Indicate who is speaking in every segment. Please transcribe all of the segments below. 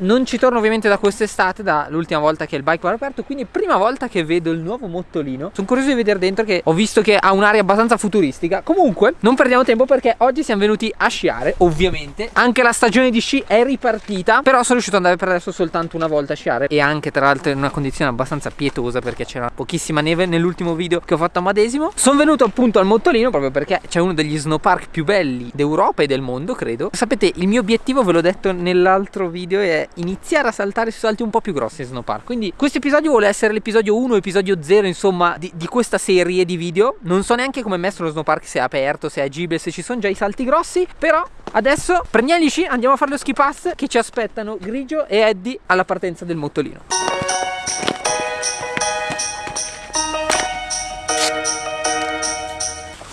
Speaker 1: Non ci torno ovviamente da quest'estate, dall'ultima volta che il bike var aperto, quindi prima volta che vedo il nuovo mottolino. Sono curioso di vedere dentro che ho visto che ha un'area abbastanza futuristica. Comunque, non perdiamo tempo perché oggi siamo venuti a sciare, ovviamente. Anche la stagione di sci è ripartita, però sono riuscito ad andare per adesso soltanto una volta a sciare e anche tra l'altro in una condizione abbastanza pietosa perché c'era pochissima neve nell'ultimo video che ho fatto a Madesimo. Sono venuto appunto al mottolino proprio perché c'è uno degli snowpark più belli d'Europa e del mondo, credo. Sapete, il mio obiettivo, ve l'ho detto nell'altro video, è iniziare a saltare su salti un po' più grossi in snowpark. Quindi questo episodio vuole essere l'episodio 1, episodio 0, insomma, di, di, questa serie di video. Non so neanche come è messo lo snowpark, se è aperto, se è agibile, se ci sono già i salti grossi, però adesso prendiamo gli sci, andiamo a fare lo ski pass che ci aspettano Grigio e Eddie alla partenza del mottolino.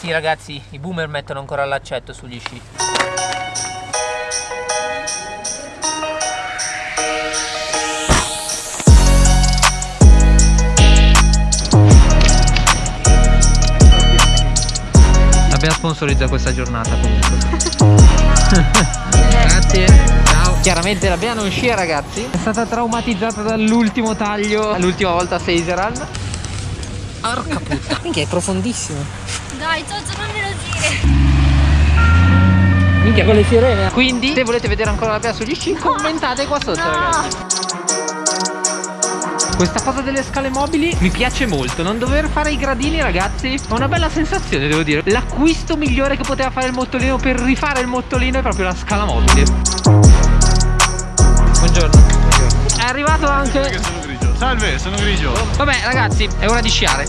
Speaker 1: Sì ragazzi, i boomer mettono ancora l'accetto sugli sci. Abbiamo sponsorizzato questa giornata comunque. Grazie. Ciao. Chiaramente la Bea non scia ragazzi. È stata traumatizzata dall'ultimo taglio, l'ultima volta a Seiseran. Porca puttana. Minchia è profondissimo.
Speaker 2: Dai, Giorgio, non me lo dire.
Speaker 1: Minchia con le sirene. Quindi se volete vedere ancora la Bea sugli sci, commentate qua sotto
Speaker 2: No.
Speaker 1: ragazzi. Questa cosa delle scale mobili mi piace molto. Non dover fare i gradini ragazzi È una bella sensazione devo dire. L'acquisto migliore che poteva fare il mottolino Per rifare il mottolino è proprio la scala mobile. Buongiorno. È arrivato anche
Speaker 3: sono grigio. Salve, sono grigio.
Speaker 1: Vabbè ragazzi è ora di sciare.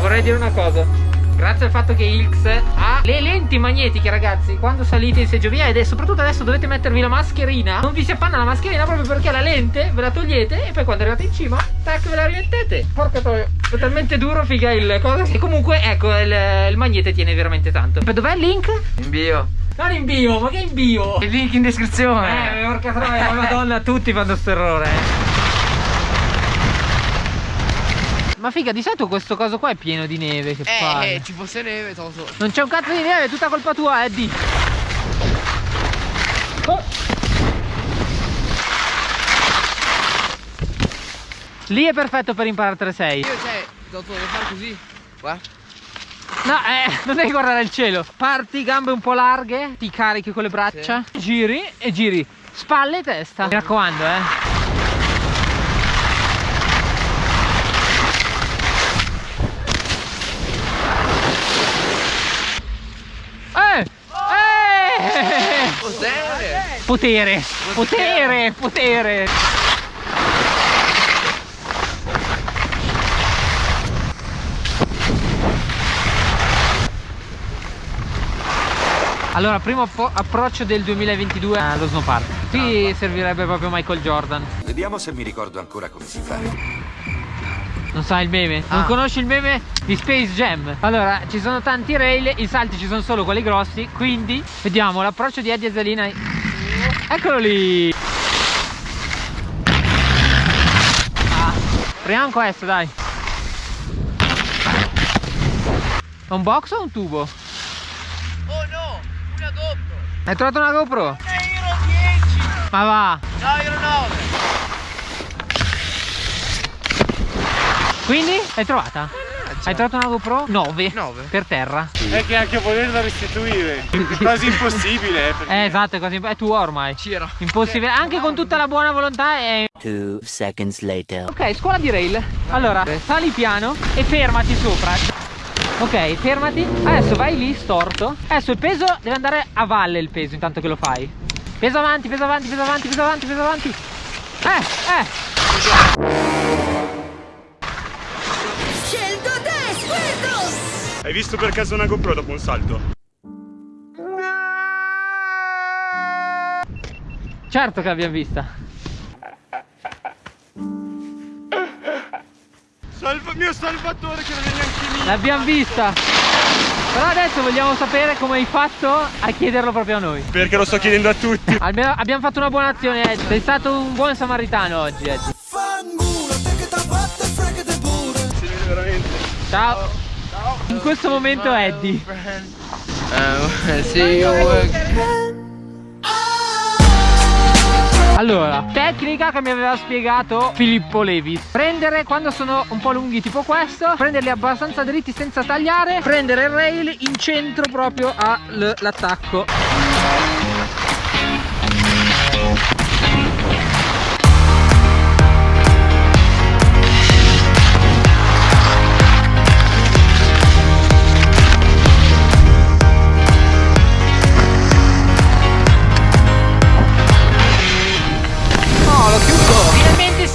Speaker 1: Vorrei dire una cosa Grazie al fatto che Ilx ha le lenti magnetiche ragazzi Quando salite in seggiovia ed è soprattutto adesso dovete mettervi la mascherina Non vi si appanna la mascherina proprio perché la lente ve la togliete E poi quando arrivate in cima, tac ve la rimettete Porca troia, è talmente duro figa il cosa E comunque ecco il, il magnete tiene veramente tanto Dov'è il link?
Speaker 4: In bio.
Speaker 1: Non in bio, ma che in bio?
Speaker 4: Il link in descrizione.
Speaker 1: Eh, porca troia, madonna, tutti fanno sto errore. Ma figa, di solito questo coso qua è pieno di neve, che palle.
Speaker 4: Eh, ci fosse neve, toso.
Speaker 1: Non c'è un cazzo di neve, è tutta colpa tua, Eddie. Oh. Lì è perfetto per imparare 3-6.
Speaker 4: Io, cioè, devo fare così. Qua.
Speaker 1: No, eh, non devi guardare il cielo. Parti, gambe un po' larghe, ti carichi con le braccia, giri e giri. Spalle e testa. Mi raccomando, eh. Eh! Eh!
Speaker 4: Cos'è?
Speaker 1: Potere, potere, potere. Allora, primo approccio del 2022 allo snowpark. Qui servirebbe proprio Michael Jordan.
Speaker 5: Vediamo se mi ricordo ancora come si fa.
Speaker 1: Non sai il meme? Non
Speaker 4: Ah.
Speaker 1: conosci il meme di Space Jam? Allora, ci sono tanti rail, i salti ci sono solo quelli grossi, quindi vediamo l'approccio di Eddie Zalina. Eccolo lì! Ah, proviamo questo, dai. È un box o un tubo?
Speaker 4: Oh no, una GoPro.
Speaker 1: Hai trovato una GoPro?
Speaker 4: Una Euro 10.
Speaker 1: Ma va!
Speaker 4: No, Euro 9.
Speaker 1: Quindi? L'hai trovata? Hai trovato una GoPro? 9.
Speaker 4: 9.
Speaker 1: Per terra.
Speaker 3: È che anche a volerla restituire è quasi impossibile. Eh, perché-
Speaker 1: Eh, esatto, è così. È tua ormai.
Speaker 4: C'era.
Speaker 1: Impossibile, anche con tutta la buona volontà è...
Speaker 6: Two seconds later.
Speaker 1: Ok, scuola di rail Allora, sali piano e fermati sopra Ok, fermati Adesso vai lì, storto Adesso il peso deve andare a valle il peso intanto che lo fai Peso avanti, peso avanti, peso avanti, peso avanti, peso avanti Eh, eh
Speaker 3: visto per caso una GoPro dopo un salto?
Speaker 1: Certo che l'abbiamo vista
Speaker 3: Salva, mio salvatore che non è neanche mio.
Speaker 1: L'abbiamo vista Però adesso vogliamo sapere come hai fatto a chiederlo proprio a noi
Speaker 3: Perché lo sto chiedendo a tutti.
Speaker 1: Almeno abbiamo fatto una buona azione Ed Sei stato un buon samaritano oggi Ed
Speaker 3: Si vede veramente.
Speaker 1: Ciao in questo momento Eddie.
Speaker 7: Eh,
Speaker 1: Allora, tecnica che mi aveva spiegato Filippo Levis Prendere quando sono un po' lunghi tipo questo Prenderli abbastanza dritti senza tagliare Prendere il rail in centro proprio all'attacco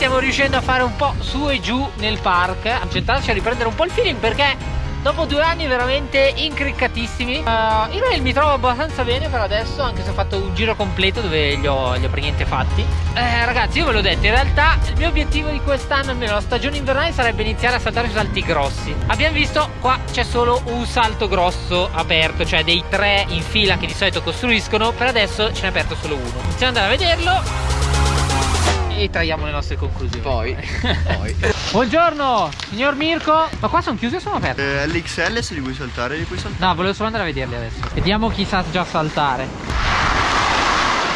Speaker 1: stiamo riuscendo a fare un po' su e giù nel park. A centrarci a riprendere un po' il feeling perché Dopo due anni veramente incriccatissimi. Uh, In rail mi trovo abbastanza bene per adesso Anche se ho fatto un giro completo dove li ho, li ho per niente fatti. Eh, Ragazzi io ve l'ho detto In realtà il mio obiettivo di quest'anno Almeno la stagione invernale sarebbe iniziare a saltare sui salti grossi. Abbiamo visto qua c'è solo un salto grosso aperto Cioè dei tre in fila che di solito costruiscono. Per adesso ce n'è aperto solo uno. Iniziamo ad andare a vederlo e traiamo le nostre conclusioni.
Speaker 7: Poi, poi.
Speaker 1: Buongiorno, signor Mirko. Ma qua sono chiusi o sono aperti?
Speaker 8: Eh, l'XL se li vuoi saltare li puoi saltare.
Speaker 1: No, volevo solo andare a vederli adesso. Vediamo chi sa già saltare.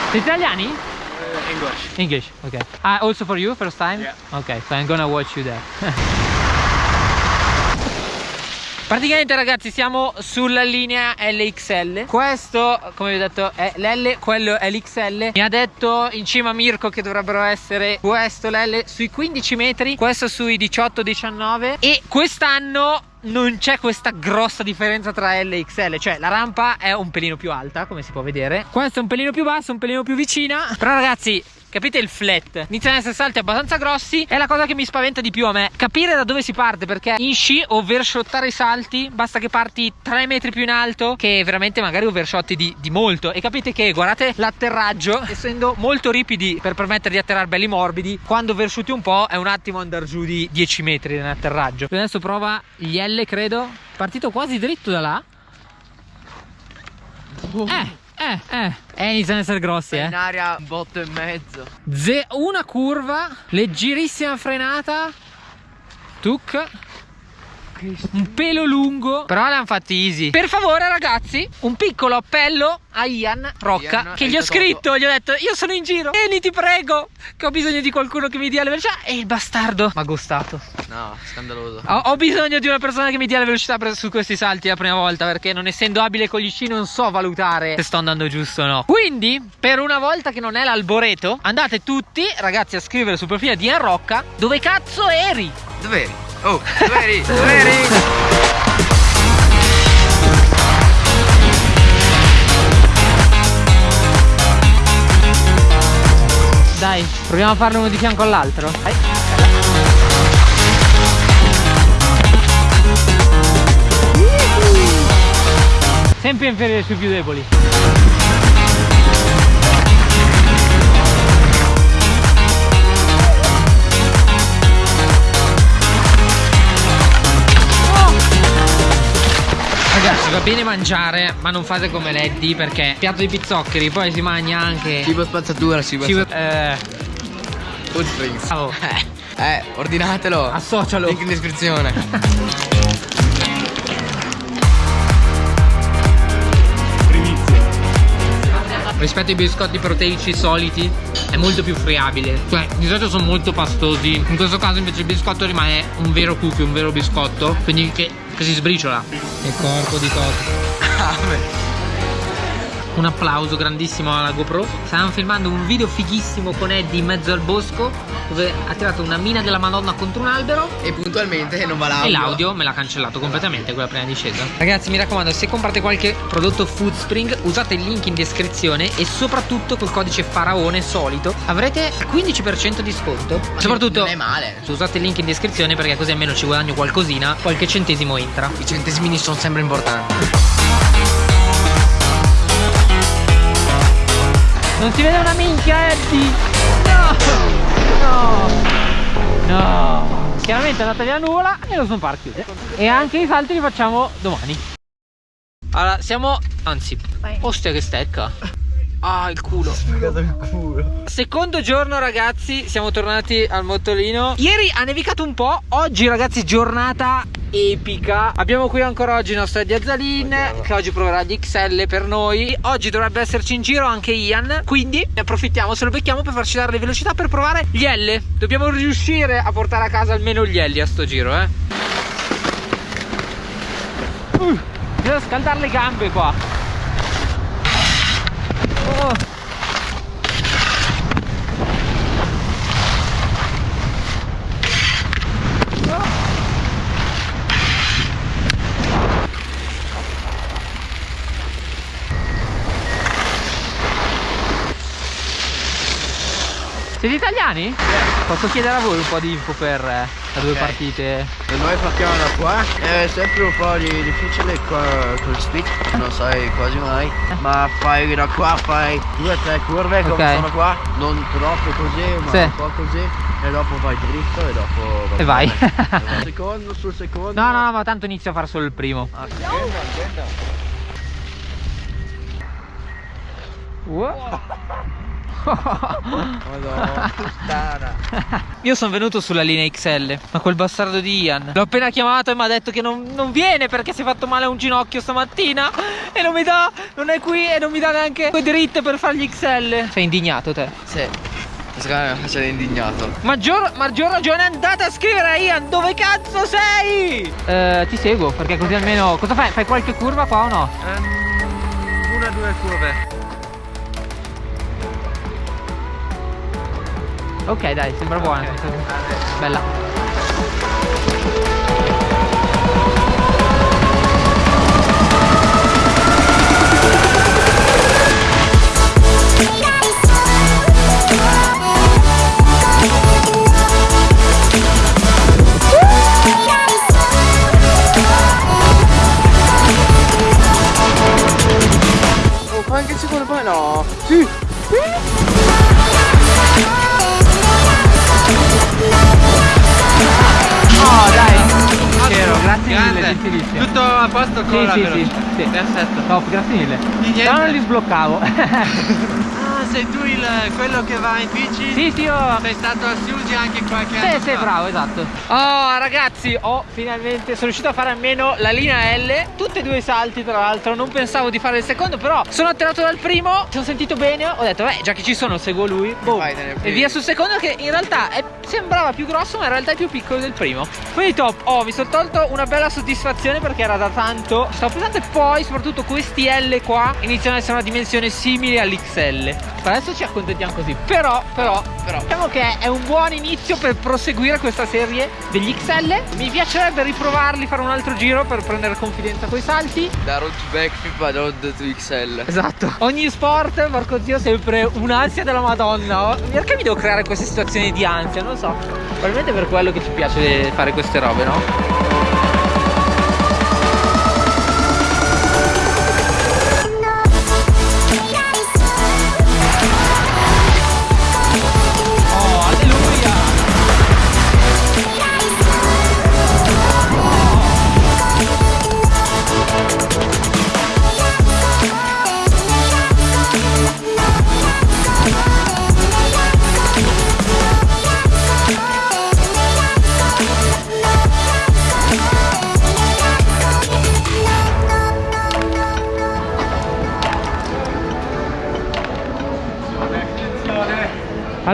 Speaker 1: Siete italiani?
Speaker 3: English.
Speaker 1: English, ok. Ah, also for you, first time?
Speaker 3: Yeah.
Speaker 1: Ok, so I'm gonna watch you there. Praticamente ragazzi siamo sulla linea LXL Questo come vi ho detto è l'L, quello è l'XL Mi ha detto in cima Mirko che dovrebbero essere questo l'L sui 15 metri Questo sui 18-19 E quest'anno non c'è questa grossa differenza tra L e XL Cioè la rampa è un pelino più alta come si può vedere. Questa è un pelino più bassa, un pelino più vicina. Però ragazzi Capite il flat? Iniziano ad essere salti abbastanza grossi È la cosa che mi spaventa di più a me. Capire da dove si parte Perché in sci overshottare i salti Basta che parti 3 metri più in alto Che veramente magari overshotti di, di molto. E capite che guardate l'atterraggio Essendo molto ripidi per permettere di atterrare belli morbidi Quando overshotti un po' è un attimo andare giù di 10 metri nell'atterraggio Adesso prova gli L credo. Partito quasi dritto da là. Eh eh, eh, eh, iniziano ad essere grossi, eh.
Speaker 7: In aria un botto e mezzo.
Speaker 1: Ze una curva, leggerissima frenata. Tuc. Un pelo lungo. Però l'hanno fatti easy. Per favore ragazzi Un piccolo appello a Ian Rocca
Speaker 7: Ian,
Speaker 1: Che gli ho scritto Gli ho detto io sono in giro Vieni ti prego Che ho bisogno di qualcuno che mi dia la velocità. E il bastardo. Mi ha gustato.
Speaker 7: No, scandaloso.
Speaker 1: ho, ho bisogno di una persona che mi dia la velocità per- su questi salti la prima volta Perché non essendo abile con gli sci non so valutare se sto andando giusto o no. Quindi per una volta che non è l'alboreto Andate tutti ragazzi a scrivere sul profilo di Ian Rocca Dove cazzo eri?
Speaker 7: Dov'eri? Oh, dov'eri? dov'eri?
Speaker 1: Dai, proviamo a farlo uno di fianco all'altro. Sempre inferiore sui più deboli. Va bene mangiare ma non fate come Leddy perché piatto di pizzoccheri poi si mangia anche
Speaker 7: Cibo spazzatura, cibo
Speaker 1: Cibo- eh,
Speaker 7: Food
Speaker 1: bravo.
Speaker 7: Eh, eh, ordinatelo.
Speaker 1: Associalo.
Speaker 7: Link in descrizione.
Speaker 1: rispetto ai biscotti proteici soliti è molto più friabile. Cioè di solito sono molto pastosi. In questo caso invece il biscotto rimane un vero cookie un vero biscotto quindi che, che si sbriciola. Il corpo di Toto un applauso grandissimo alla GoPro stavamo filmando un video fighissimo con Eddie in mezzo al bosco dove ha tirato una mina della madonna contro un albero
Speaker 7: e puntualmente non va l'audio.
Speaker 1: e l'audio me l'ha cancellato completamente quella prima discesa Ragazzi mi raccomando se comprate qualche prodotto Foodspring usate il link in descrizione E soprattutto col codice faraone solito Avrete 15% di sconto Soprattutto
Speaker 7: Non è male.
Speaker 1: usate il link in descrizione perché così almeno ci guadagno qualcosina Qualche centesimo entra
Speaker 7: I centesimini sono sempre importanti.
Speaker 1: Non si vede una minchia Eddie. No. No. No. Chiaramente è andata via la nuvola e lo snowpark chiude. E anche i salti li facciamo domani. Allora siamo Anzi Ostia che stecca Ah, il culo.
Speaker 8: Sfogato il culo.
Speaker 1: Secondo giorno ragazzi, siamo tornati al mottolino. Ieri ha nevicato un po', oggi ragazzi giornata epica. Abbiamo qui ancora oggi il nostro Eddie Azzalin che oggi proverà gli XL per noi. Oggi dovrebbe esserci in giro anche Ian, quindi ne approfittiamo, se lo becchiamo per farci dare le velocità per provare gli L. Dobbiamo riuscire a portare a casa almeno gli L a sto giro, eh. Uh, devo scaldare le gambe qua. Oh. Siete italiani? Posso chiedere a voi un po' di info per le due partite?
Speaker 8: E noi partiamo da qua. È sempre un po' di difficile qua col speed, non sai quasi mai. Ma fai da qua, fai due o tre curve come
Speaker 1: Ok.
Speaker 8: sono qua. Non troppo così, ma
Speaker 1: Sì.
Speaker 8: un po' così. E dopo vai dritto e dopo
Speaker 1: E vai.
Speaker 8: Secondo, sul secondo.
Speaker 1: No, no, no, ma tanto inizio a fare solo il primo.
Speaker 8: Ah.
Speaker 1: Wow.
Speaker 8: Madonna, puttana.
Speaker 1: Io sono venuto sulla linea XL, ma quel bastardo di Ian L'ho appena chiamato e mi ha detto che non, non viene perché si è fatto male a un ginocchio stamattina E non mi dà, non è qui e non mi dà neanche quei dritte per fare gli XL Sei indignato te?
Speaker 7: Sì. Secondo me sei indignato.
Speaker 1: Maggior, maggior ragione andate a scrivere a Ian dove cazzo sei? Eh, ti seguo perché così almeno... Cosa fai? Fai qualche curva qua o no?
Speaker 3: Una o due curve.
Speaker 1: Ok dai, sembra buona Bella Sì, sì, sì, sì.
Speaker 3: Perfetto.
Speaker 1: Top, grazie mille. No, non li sbloccavo
Speaker 3: sei tu il, quello che va in bici?
Speaker 1: Sì, sì, io
Speaker 3: Sei stato a Siugi anche qualche
Speaker 1: Sì,
Speaker 3: anno
Speaker 1: sì,
Speaker 3: fa.
Speaker 1: bravo, esatto. Oh, ragazzi, ho finalmente sono riuscito a fare almeno la linea L. Tutti e due i salti, tra l'altro. Non pensavo di fare il secondo, però sono attirato dal primo. Mi sono sentito bene. Ho detto, beh, già che ci sono, seguo lui. Boom. E via sul secondo, che in realtà è- sembrava più grosso, ma in realtà è più piccolo del primo. Quindi top. Oh, mi sono tolto una bella soddisfazione perché era da tanto. Stavo pesante. E poi, soprattutto, questi L qua iniziano ad essere una dimensione simile all'XL. Per adesso ci accontentiamo così. Però, però, però, diciamo che è un buon inizio per proseguire questa serie degli XL. Mi piacerebbe riprovarli, fare un altro giro per prendere confidenza coi salti.
Speaker 7: Da road to backflip a road to XL.
Speaker 1: Esatto. Ogni sport, porco zio, sempre un'ansia della Madonna. Oh, Perché mi devo creare queste situazioni di ansia? Non lo so. Probabilmente per quello che ci piace fare queste robe, no?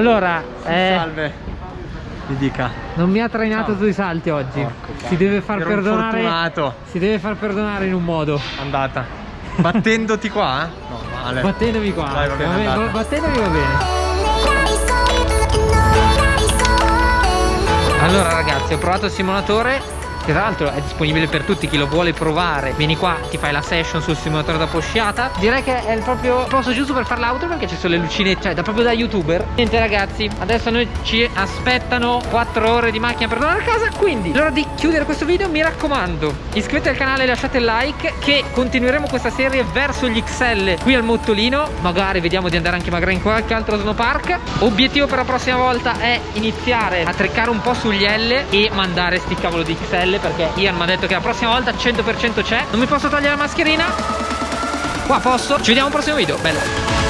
Speaker 1: Allora, eh,
Speaker 3: Salve. Mi dica.
Speaker 1: non mi ha trainato sui salti oggi. Si deve far perdonare.
Speaker 3: fortunato.
Speaker 1: Si deve far perdonare in un modo.
Speaker 3: Andata. Battendoti qua? No, male.
Speaker 1: Battendomi qua.
Speaker 3: Dai, va bene,
Speaker 1: bene,
Speaker 3: andate.
Speaker 1: battendomi va bene. Allora ragazzi ho provato il simulatore che tra l'altro è disponibile per tutti chi lo vuole provare vieni qua ti fai la session sul simulatore da posciata. Direi che è il proprio posto giusto per fare l'auto perché ci sono le lucine cioè da proprio da youtuber. Niente ragazzi adesso noi ci aspettano 4 ore di macchina per tornare a casa quindi l'ora di chiudere questo video mi raccomando iscrivetevi al canale e lasciate il like che continueremo questa serie verso gli XL qui al Mottolino. Magari vediamo di andare anche magari in qualche altro snowpark obiettivo per la prossima volta è iniziare a treccare un po' sugli L e mandare sti cavolo di XL perché Ian mi ha detto che la prossima volta 100% c'è. Non mi posso togliere la mascherina? Qua posso. Ci vediamo al prossimo video. Bella